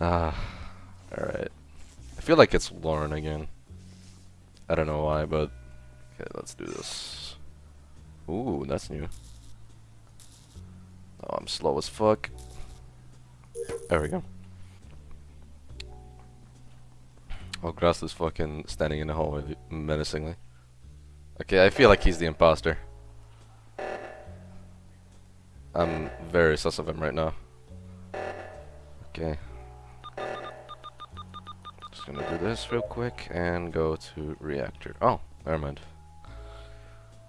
Ah, alright. I feel like it's Lauren again. I don't know why, but okay, let's do this. Ooh, that's new. Oh, I'm slow as fuck. There we go. Oh, Grass is fucking standing in the hallway menacingly. Okay, I feel like he's the imposter. I'm very sus of him right now. Okay. Just gonna do this real quick and go to reactor. Oh, never mind.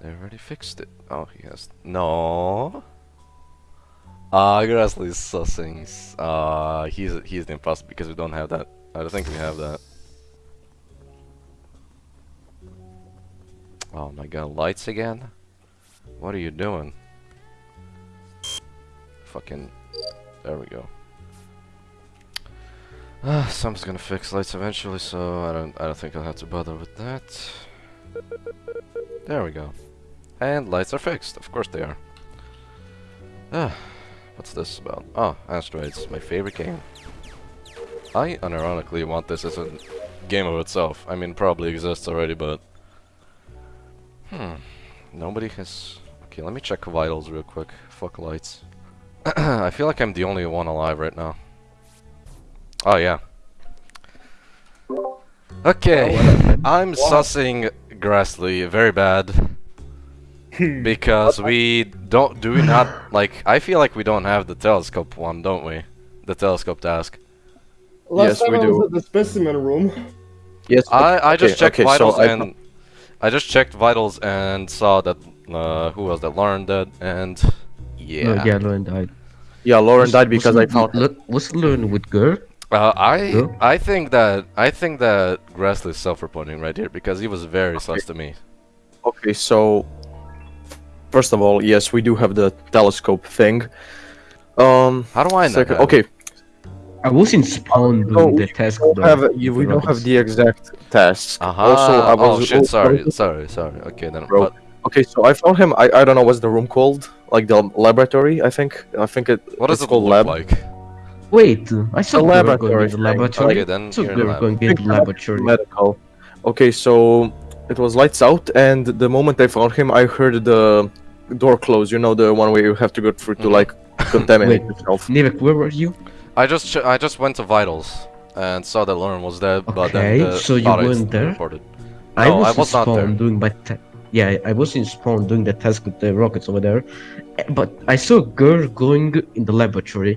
They already fixed it. Oh, he has. No. Ah, uh, Grassley's sussing. Uh, he's he's the imposter because we don't have that. I don't think we have that. Oh my god, lights again? What are you doing? Fucking... There we go. Uh, someone's gonna fix lights eventually, so I don't I don't think I'll have to bother with that. There we go. And lights are fixed, of course they are. Ah, what's this about? Oh, Asteroids, my favorite game. I unironically want this as a game of itself. I mean, probably exists already, but Hmm. Nobody has... Okay, let me check vitals real quick. Fuck lights. I feel like I'm the only one alive right now. Oh, yeah. Okay, I'm what? sussing Grassley very bad. because we don't... Do we not... Like, I feel like we don't have the telescope one, don't we? The telescope task. Last yes, we do. at the specimen room. Yes. I, I just checked okay, vitals so and... I just checked vitals and saw that uh, who was that? Lauren dead and yeah. No, yeah, Lauren died. Yeah, Lauren was, died because I found. Look, was Lauren with girl? Uh, I I think that I think that Grassley is self-reporting right here because he was very okay. sus to me. Okay, so first of all, yes, we do have the telescope thing. Um, how do I know? Second, okay, I was in spawn doing no, the task. Don't have, we don't have the exact task. Uh -huh. Also, I was. Oh shit! Sorry, sorry, sorry. Okay then. Bro. But... Okay, so I found him. I I don't know what's the room called. Like the laboratory, I think. I think it. What does it called lab. like? Wait, I saw the laboratory. The laboratory. Okay, then so you're lab. going to the laboratory. Medical. Okay, so it was lights out, and the moment I found him, I heard the door close. You know, the one where you have to go through to mm -hmm. like contaminate Wait, yourself. Nivek, where were you? I just I just went to vitals and saw that Lauren was dead, okay, but then the so you weren't there. Reported. I was, I was not there. doing my yeah, I was in spawn doing the task with the rockets over there, but I saw a girl going in the laboratory.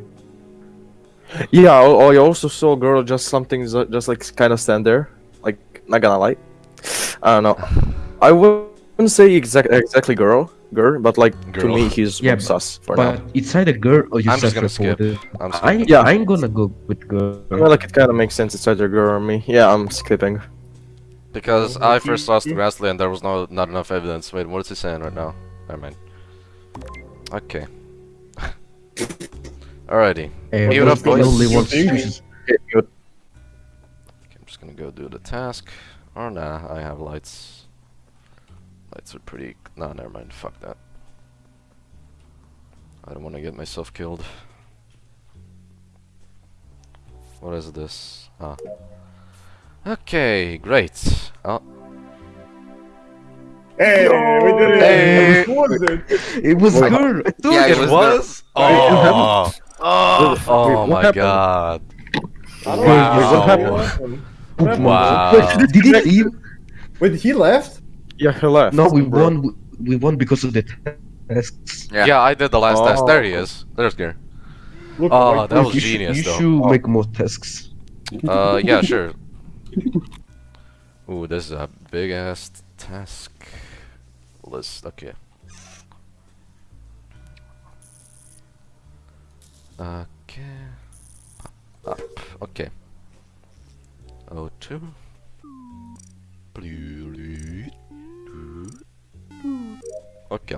Yeah, I also saw a girl just something just like kind of stand there, like not gonna lie. I don't know. I wouldn't say exact exactly girl, girl, but like girl. to me he's yeah, sus for but now. it's either girl or you I'm just gonna skip. I'm I, yeah, I'm gonna go with girl. I feel like it kind of makes sense. It's either girl or me. Yeah, I'm skipping. Because I first lost Grassley and there was no not enough evidence. Wait, what is he saying right now? Never mind. Okay. Alrighty. Hey, Mute up, boys. Only one okay, I'm just gonna go do the task. Or nah, I have lights. Lights are pretty... Nah, never mind. Fuck that. I don't want to get myself killed. What is this? Ah. Okay, great. Oh. Hey, no, we did it! Hey. It was good! Yeah, it, it was? Oh, oh, oh my god. Wow. Wow. Did he leave? Wait, he left? Yeah, he left. No, we bro. won. We won because of the tasks. Yeah, yeah I did the last oh. test. There he is. There's Gear. Look, oh, that was you genius, should, you though. You should oh. make more tasks. Uh, yeah, sure. Ooh, this is a big ass task list. Okay. Okay. Up. Okay. O2. Okay.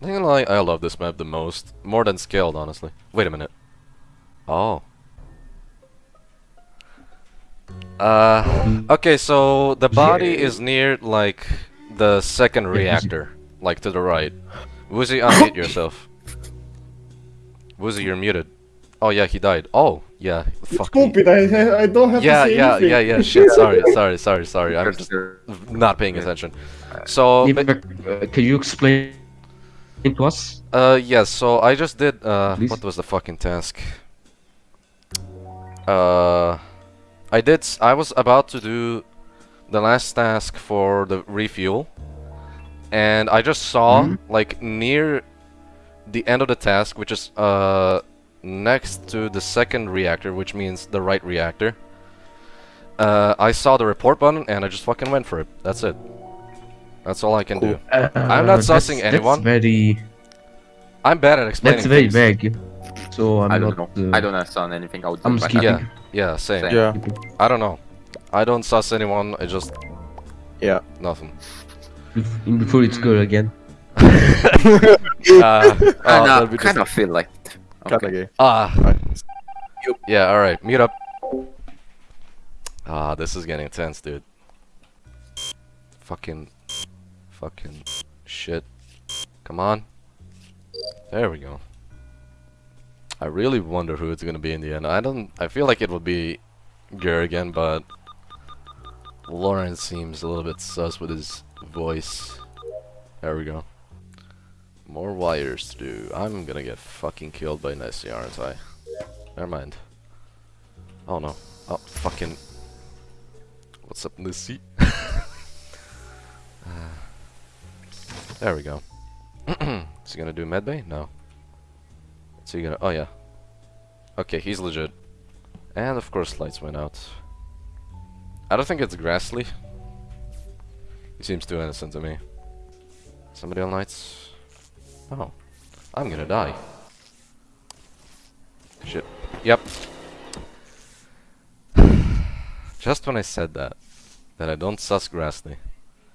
I think I, I love this map the most. More than Skeld, honestly. Wait a minute. Oh. Uh, okay, so the body is near, like, the second reactor. Like, to the right. Woozy, unmute yourself. Woozy, you're muted. Oh yeah, he died. Oh yeah, fuck me. Stupid, I, I- I don't have Yeah, to say yeah, anything. yeah, yeah. Shit, sorry, sorry, sorry, sorry. I'm just not paying attention. So, Yeah, ba- but, uh, can you explain it to us? uh, yes. So I just did. Uh, Please? what was the fucking task? Uh, I did. I was about to do the last task for the refuel, and I just saw Mhm. like near the end of the task, which is uh next to the second reactor, which means the right reactor. Uh, I saw the report button and I just fucking went for it. That's it. That's all I can do. Uh, I'm not that's- sussing anyone. That's very. I'm bad at explaining That's very things. vague. So I'm I don't not. know. Uh, I don't understand anything out I'm there. skipping. Yeah, yeah, same. Same. Yeah. I don't know. I don't suss anyone. I just Yeah. nothing. Before it's good again. uh, oh, Kinda, that'd be just- kinda feel like. it. Okay. gay. Ah. Right. Yeah, alright, mute up. Ah, this is getting intense, dude. Fucking. Fucking. Shit. Come on. There we go. I really wonder who it's gonna be in the end. I don't. I feel like it would be Gur again, but. Lawrence seems a little bit sus with his voice. There we go. More wires to do. I'm gonna get fucking killed by Nessie, aren't I? Never mind. Oh no. Oh, fucking. What's up, Nessie? Uh, there we go. Is he gonna do medbay? No. Is he gonna. Oh yeah. Okay, he's legit. And of course, lights went out. I don't think it's Grassley. He seems too innocent to me. Somebody on lights? Oh. I'm gonna die. Shit. Yep. Just when I said that, that I don't sus Grassley,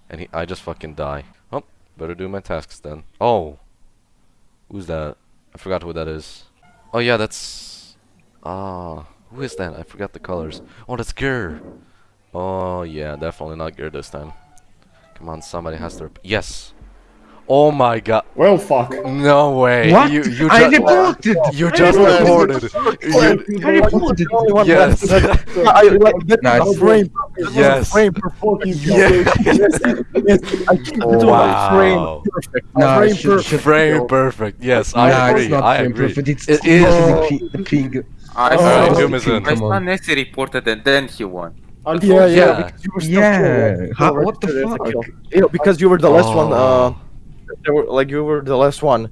and he, I just fucking die. Oh, better do my tasks then. Oh, who's that? I forgot who that is. Oh yeah, that's. Ah, who is that? I forgot the colors. Oh, that's Gur. Oh yeah, definitely not Gur this time. Come on, somebody has to. Yes. Oh my god. Well, fuck. No way. What? You you I reported. you just Well, reported. You- I reported. yes. I, like, that Nice. frame. That Yes. frame per fucking Yes. yes, yes. I keep doing Wow. frame perfect. Nah, frame should- perfect. Frame perfect. Yes, Nah, I it's agree. not I frame agree. perfect, It's It still is. the, pi- the ping. I Oh, saw, Doom is in. I Come. Nessie reported and then he won. Yeah, yeah, Yeah. because you were still Yeah, how- what the registered as a fuck? Yeah, because you were the last one. Uh, Oh. they were, like you were the last one.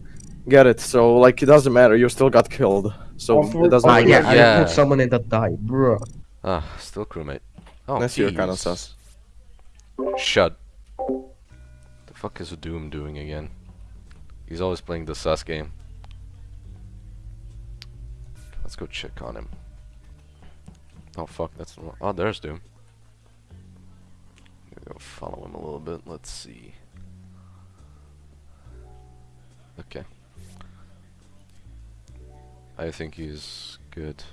Get it? So like it doesn't matter. You still got killed. So it doesn't Ah, really yeah, matter. I Yeah. report someone and that died, bro. Ah, still crewmate. Oh, Unless you're kind of keys. sus. Shut. The fuck is Doom doing again? He's always playing the sus game. Let's go check on him. Oh fuck, that's the wrong. Oh, there's Doom. Go follow him a little bit. Let's see. Okay. I think he's good.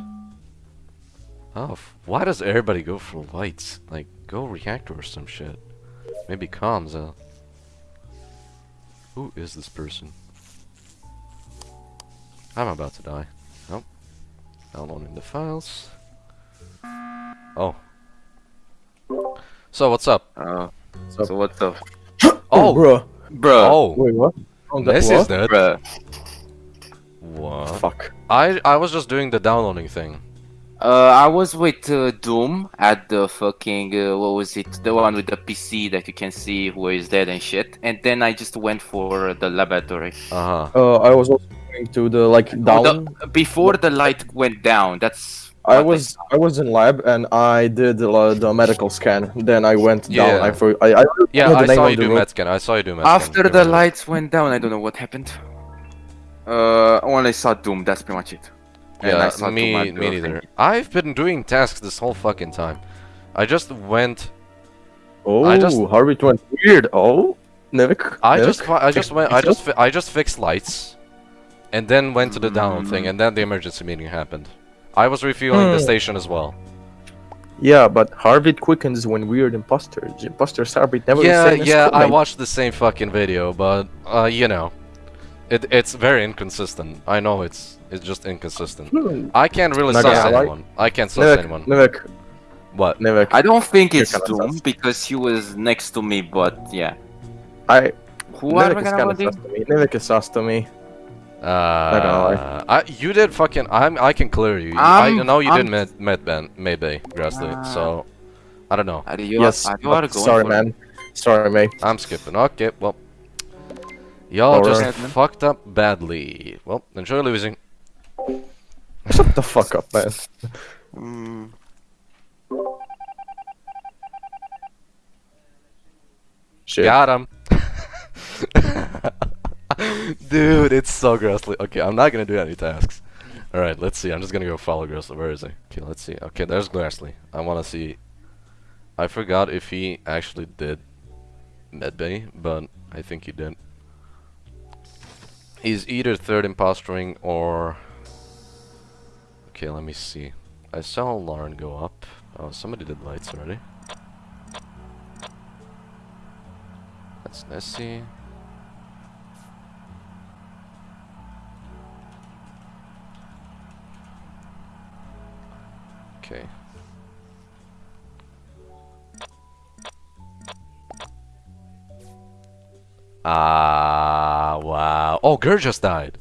Oh, f- why does everybody go for lights? Like, go reactor or some shit. Maybe comms, uh. Who is this person? I'm about to die. Nope. Downloading the files. Oh. So, what's up? Uh, So- so what's up? Oh! bro. Bruh. Oh! Wait, what? Oh, that- This is dead. Bruh. What? Fuck. I, I was just doing the downloading thing. Uh, I was with uh, Doom at the fucking uh, what was it? The one with the PC that you can see who is dead and shit. And then I just went for the laboratory. Uh huh. Uh, I was also going to the like Oh, down. the- before the light went down. That's. I was I was in lab and I did uh, the medical scan. Then I went down. Yeah. I for I, I Yeah, I saw you do room. Metscan. I saw you do Metscan. After Give the lights went down, I don't know what happened. Uh, only saw Doom. That's pretty much it. And I Yeah, saw Doom me, at me the neither. thing. I've been doing tasks this whole fucking time. I just went. Oh, I just- Harvey went weird. Oh, Nevik. I Nevik? just, I just went. I just, I just fixed lights, and then went to the download thing, Mm. and then the emergency meeting happened. I was refueling the Hmm. station as well. Yeah, but Harvey quickens when weird imposters. Imposters Harvey never yeah, the same as yeah, I watched the same fucking video, but uh, you know, It it's very inconsistent. I know it's it's just inconsistent. Hmm. I can't really Not suss anyone. I can't suss Nivek, anyone. Nivek, What? Nivek. I don't think it's kinda Doom because he was next to me, but yeah. I Who are we is gonna kind sus to me. Nivek is sus to me. Uh, I, you did fucking. I'm. I can clear you. I'm- I know you I'm- did med med ban maybe Grassley. Ah. so I don't know. Are you, yes, are you are going sorry, for man. Sorry, mate. I'm skipping. Okay, well. Y'all just Badman. fucked up badly. Well, enjoy losing. Shut the fuck up, man. Mm, Shit. Got him. Dude, it's so Grassley. Okay, I'm not gonna do any tasks. Alright, let's see. I'm just gonna go follow Grassley. Where is he? Okay, let's see. Okay, there's Grassley. I wanna see. I forgot if he actually did medbay, but I think he did. He's either third impostering or. Okay, let me see. I saw Lauren go up. Oh, somebody did lights already. That's Nessie. Okay. Ah, wow. Oh, Gur just died.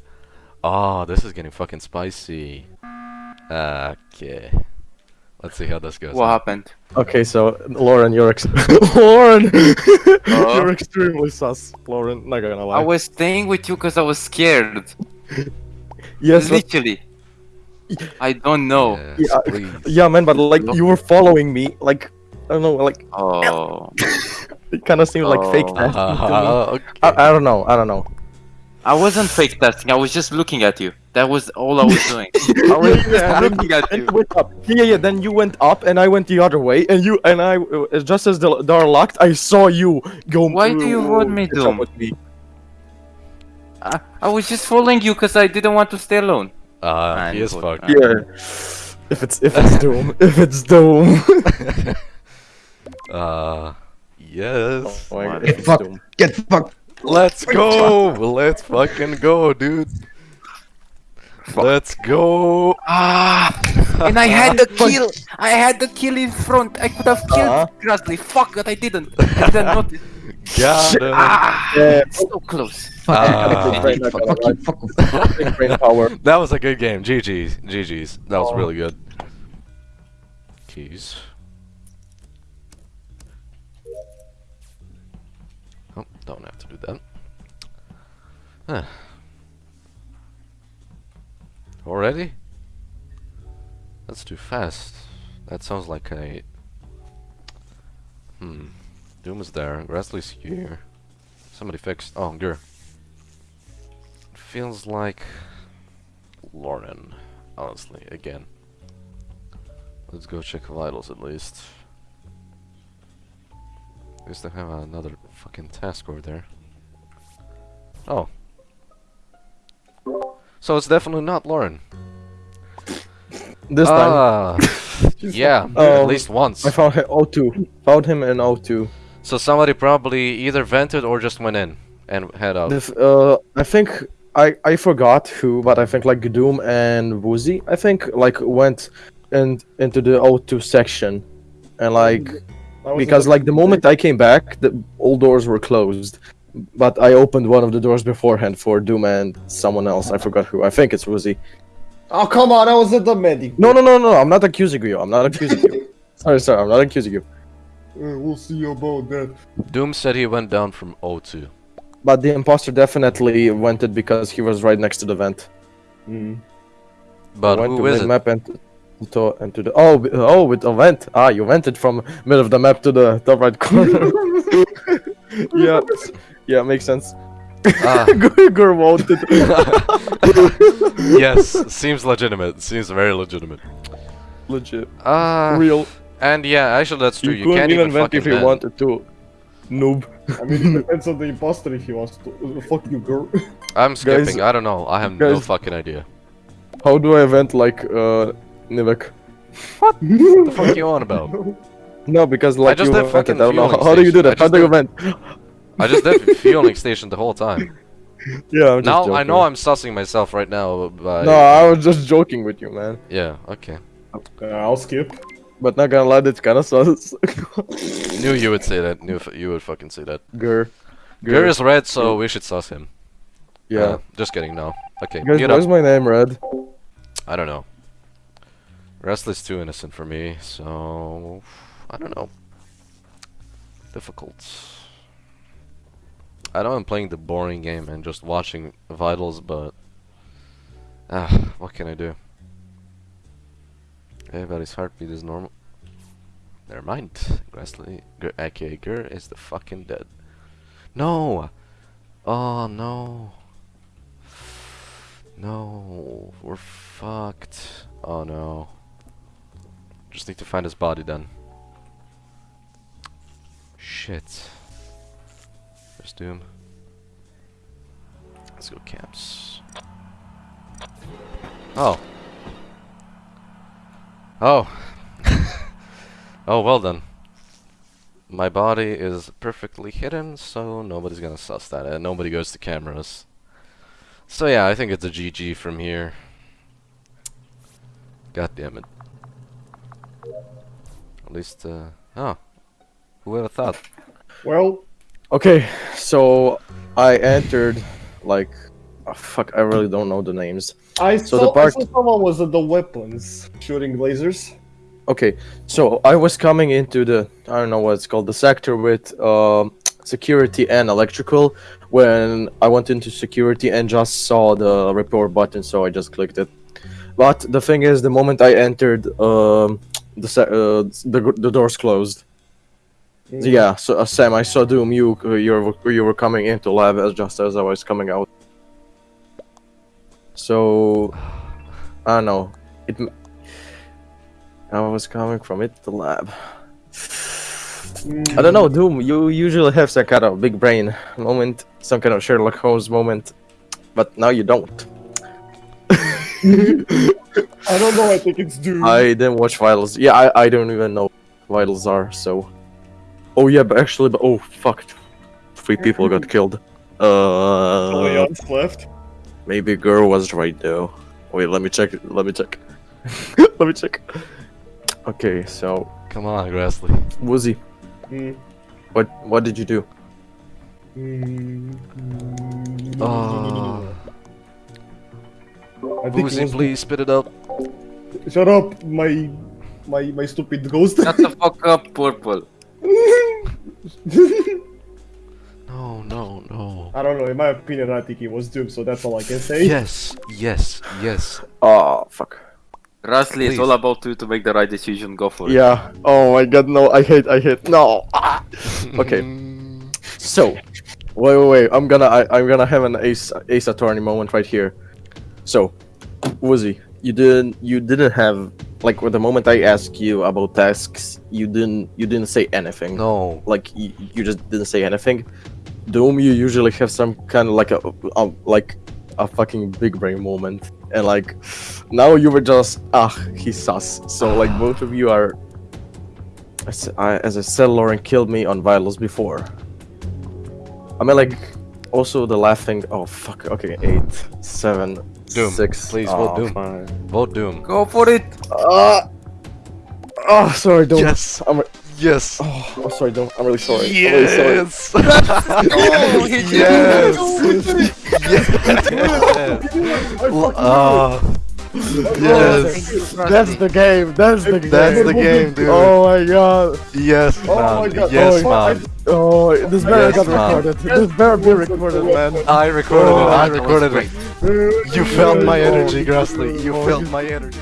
Oh, this is getting fucking spicy. Okay. Let's see how this goes. what happened? Okay, so Lauren, you're ex- Lauren, Uh? you're extremely sus, Lauren. Not gonna lie. I was staying with you because I was scared. yes, but- Literally. I don't know. Yes, Yeah, yeah, man, but like you were following me, like I don't know, like Oh. it kind of seemed like fake Oh. testing to me. Uh, okay. I, I don't know, I don't know. I wasn't fake testing. I was just looking at you. That was all I was doing. I was Yeah, just and looking at And you. you went up. Yeah, yeah. Then you went up, and I went the other way, and you and I, uh, just as the door locked, I saw you go. Why do you want me, catch up Doom? with me. I, I was just following you because I didn't want to stay alone. Uh, Man, he is what- fucked. Yeah. If it's if it's Doom, if it's Doom. uh, yes. Oh God, Get it's fucked. Doom. Get fucked. Let's go. Let's fucking go, dude. Let's go. Ah! And I had the kill. I had the kill in front. I could have killed Uh-huh. Grassley. Fuck, but I didn't. I didn't notice. Got him. Ah! Yeah. So close. Fuck you. Fuck you. Fuck. Fuck brain power. That was a good game. GG's. GG's. That was Oh. really good. Keys. Oh, don't have to do that. Huh. Already? That's too fast. That sounds like a... Hmm. Doom is there. Grassley's here. Somebody fixed... Oh, Gur. Feels like... Lauren. Honestly, again. Let's go check vitals at least. At least I have another fucking task over there. Oh. So it's definitely not Lauren. This time, Ah, yeah, Oh, at least once. I found him O2. Found him in O2. So somebody probably either vented or just went in and head out. The f- uh, I think I I forgot who, but I think like Doom and Woozy, I think like went in into the O2 section, and like because like the moment I came back, the all doors were closed, but I opened one of the doors beforehand for Doom and someone else. I forgot who. I think it's Woozy. Oh come on! I was at the medic. No, no, no, no. I'm not accusing you. I'm not accusing you. Sorry, sorry. I'm not accusing you. Uh, we'll see about that. Doom said he went down from O2. But the imposter definitely went it because he was right next to the vent. Mm. But went who to is the it? map and to and to the oh oh with a vent ah you vented from middle of the map to the top right corner yeah yeah makes sense Ah, Gur voted yes, seems legitimate. Seems very legitimate. legit Ah, real and yeah, actually that's true. you, You, couldn't can't even even vent if you vent. wanted to noob I mean, it depends on the imposter if he wants to. Fuck you, girl. I'm skipping. Guys- I don't know. I have no fucking idea. how do I vent like uh Nivek What the fuck you on about? no because like just you did vented, fucking I don't know how, how do you do that how do you vent I just did fueling station the whole time. Yeah, I'm just Now I know I'm sussing myself right now by... No, I was just joking with you, man. Yeah, okay. Uh, I'll skip. But not gonna lie, that's kind of sus. Knew you would say that. Knew you would fucking say that. Gur. Gur is red, so we should suss him. Yeah. Uh, just kidding, no. Okay, Guys, why is my name red? I don't know. Restless too innocent for me, so I don't know. Difficult. I know I'm playing the boring game and just watching vitals, but ah, what can I do? Everybody's heartbeat is normal. Never mind. Grassley, Gur, aka is the fucking dead. No. Oh no. No, we're fucked. Oh no. Just need to find his body then. Shit. There's Doom. Let's go camps. Oh. Oh. oh, well done. My body is perfectly hidden, so nobody's gonna suss that, and nobody goes to cameras. So yeah, I think it's a GG from here. God damn it. At least, uh, oh. Who would have thought? Well, Okay, so I entered like oh, fuck. I really don't know the names. I So saw, the part... I saw someone was at the weapons shooting lasers. Okay, so I was coming into the I don't know what it's called the sector with um, security and electrical when I went into security and just saw the report button, so I just clicked it. But the thing is, the moment I entered, um, the uh, the the doors closed. Yeah, so uh, Sam, I saw Doom. You uh, you were you were coming into lab as just as I was coming out. So I don't know. It. m- I was coming from it the lab. I don't know, Doom. You usually have some kind of big brain moment, some kind of Sherlock Holmes moment, but now you don't. I don't know. I think it's Doom. I didn't watch Vitals. Yeah, I, I don't even know what Vitals are. So. Oh yeah, but actually, but oh fuck, three people got killed. Uh, Leon's left. Maybe girl was right though. Wait, let me check. Let me check. let me check. Okay, so Come on, Grassley. Woozy, Mm. what what did you do? Mm. Oh, I think it Boozy, please spit it out. Shut up, my my my stupid ghost. Shut the fuck up, purple. I don't know. In my opinion, I think it was Doom. So that's all I can say. Yes, yes, yes. Oh fuck. Rustly, it's all about you to make the right decision. Go for it. Yeah. Oh my god, no! I hate. I hate. No. Ah. Okay. So, wait, wait, wait. I'm gonna, I, I'm gonna have an Ace, Ace Attorney moment right here. So, Woozy, you didn't, you didn't have, like, with the moment I asked you about tasks, you didn't, you didn't say anything. No. Like, you, you just didn't say anything. Doom, you usually have some kind of like a, a, like, a fucking big brain moment, and like, now you were just, ah, he's sus. So like, both of you are. As I, as I said, Lauren killed me on Vitals before. I mean, like, also the laughing. Oh fuck. Okay, eight, seven, Doom, six. please, oh, vote Doom. fine. Vote Doom. Go for it. Ah. oh, sorry, Doom. Yes. I'm. Re- Yes. Oh, I'm sorry, Doom. I'm really sorry. I'm really sorry. Yes. Oh, he yes. I fucking Ah. yes. That's the game. That's the game. That's the game, dude. Oh my god. Yes, Oh my God. Yes, Oh, man. Oh, this better Yes, got man. recorded. This better be recorded, man. I recorded it. I recorded it. You felt my Oh, energy, Grassley. You felt my energy.